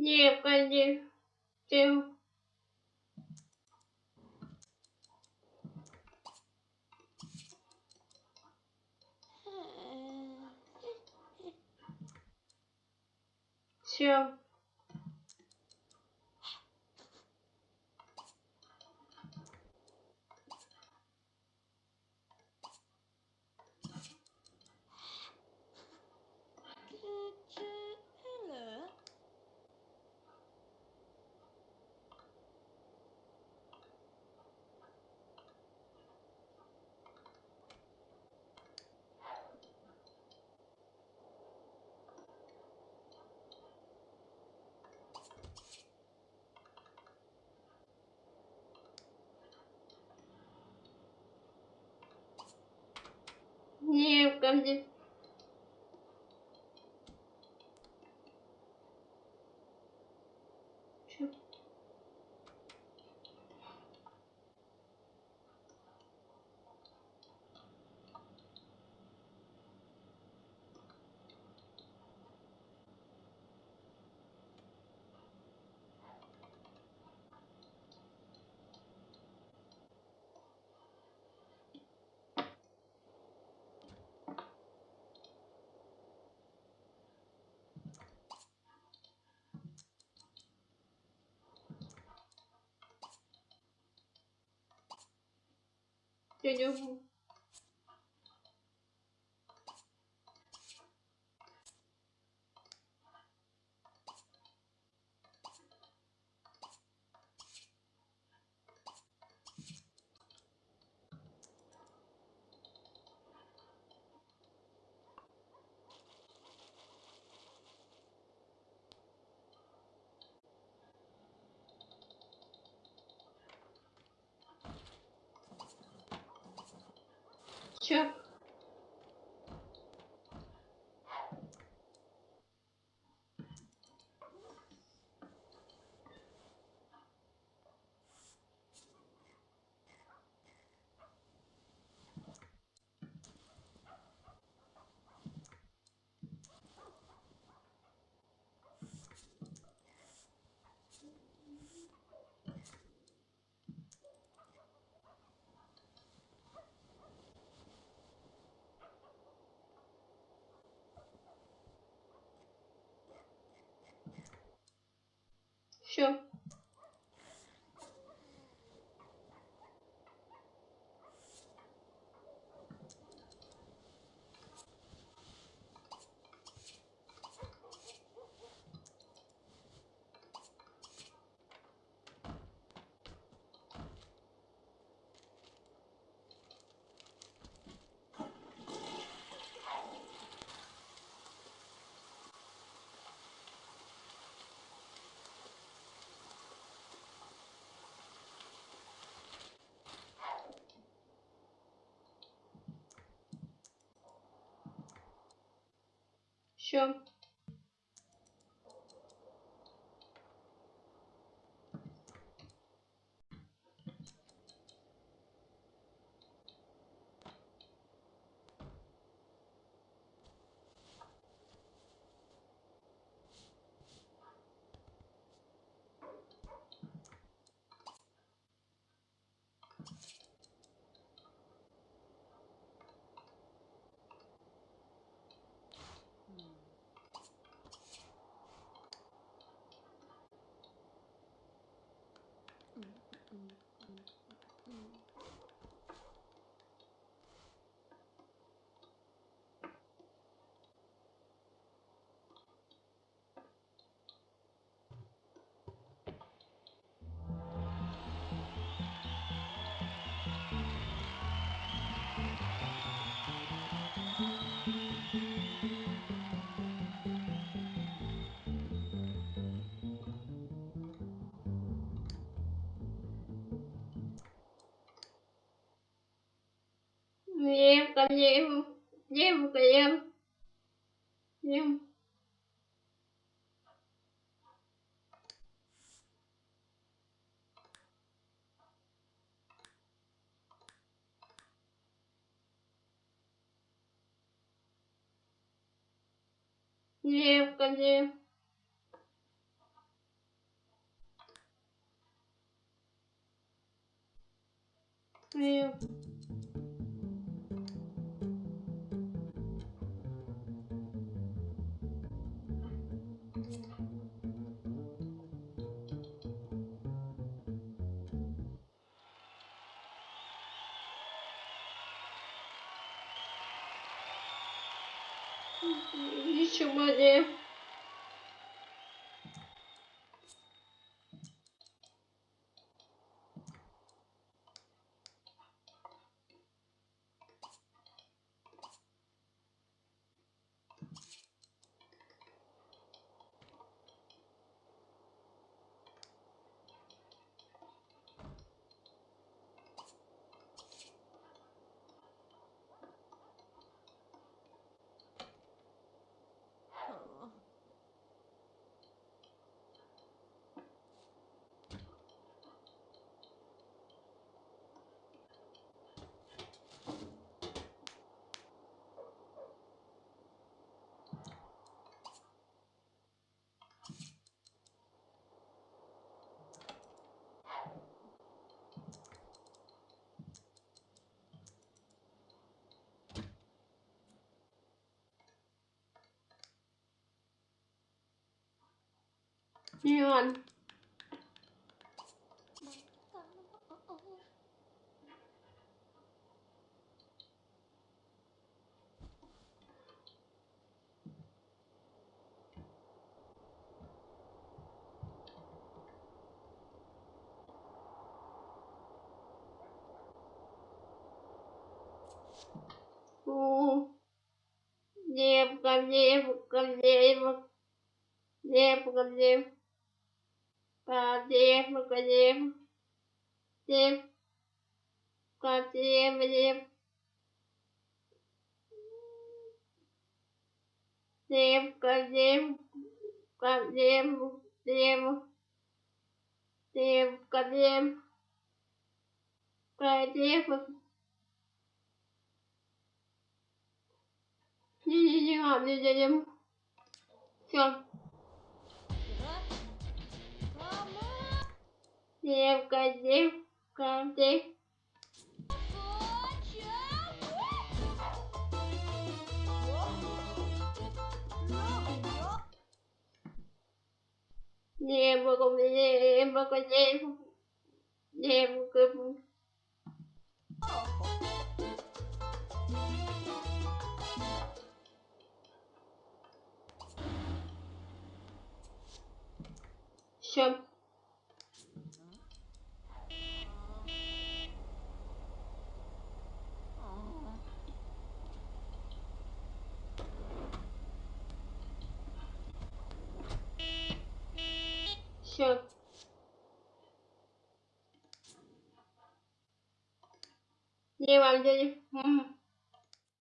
Не полетел. Все. görebildim. Şu 牛牛不。тысяча все. Все. tâm nhiễm nhiễm tiệm nhiễm nhiễm con nhiễm nhiễm Ничего не. You on. Oh, yeah, because yeah, because yeah, because yeah. Kadem, kadem, dem, kadem, dem, dem, kadem, kadem, dem, dem, kadem, kadem, Не-не-не, не-не-не. Все. Dẹp con dẹp như như như học như Çöp. Ne var canım?